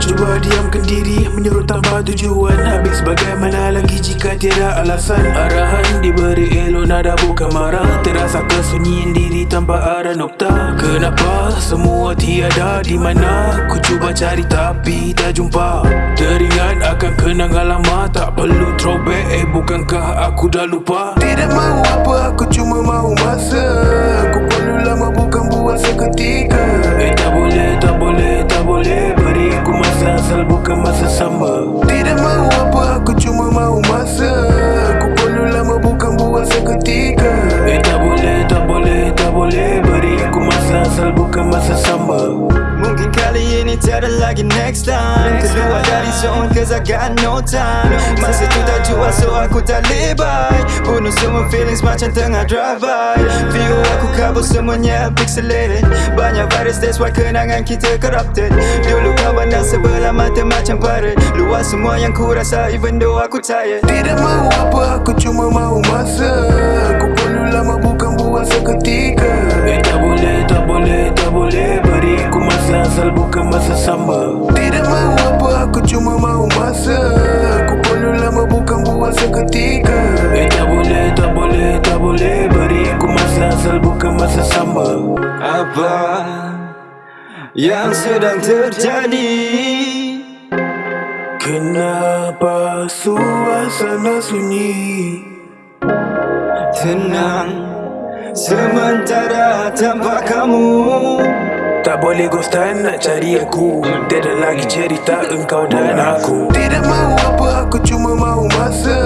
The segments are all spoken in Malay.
Cuba diamkan diri Menyuruh tanpa tujuan. Habis bagaimana lagi jika tiada alasan? Arahan diberi elok nada bukan marah. Terasa kesunyian diri tanpa arah nokta. Kenapa semua tiada di mana? Ku cuba cari tapi tak jumpa. Teringat akan kenangan lama Tak perlu throwback. Eh bukankah aku dah lupa? Tidak mahu apa aku cuma mahu masa asal bukan masa lagi next time. Keluar dari zone cause I got no time. Masa tu tak jual so aku tak lebay. Bunuh semua feelings macam tengah drive by View aku kabur semuanya pixelated. Banyak virus that's why kenangan kita corrupted. Dulu kawan dan sebelah mata macam pirate Luas semua yang ku rasa even though aku tired. Tidak mahu apa aku cuma mahu masa. Aku perlu lama bukan buat seketika asal bukan masa sama Tidak mahu apa aku cuma mahu masa. Aku perlu lama bukan buat seketika Eh tak boleh tak boleh tak boleh Beri aku masa asal bukan masa sama Apa yang sedang terjadi? Kenapa suasana sunyi? Tenang Sementara tanpa kamu Tak boleh ghostan nak cari aku. Tiada lagi cerita engkau dan aku. Tidak mahu apa aku cuma mahu masa.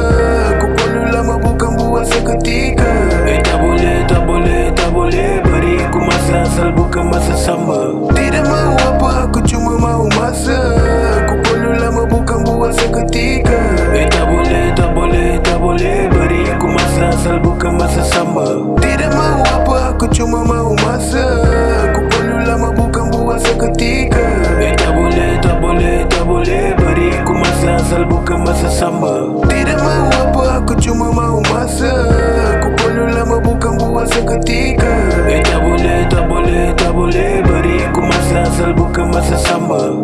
Aku perlu lama bukan buat seketika. Eh tak boleh tak boleh tak boleh. Beri aku masa asal bukan masa sama. Tidak mahu sama Tidak mahu apa aku cuma mahu masa. Aku perlu lama bukan buat seketika Eh tak boleh tak boleh tak boleh Beri aku masa asal bukan masa sama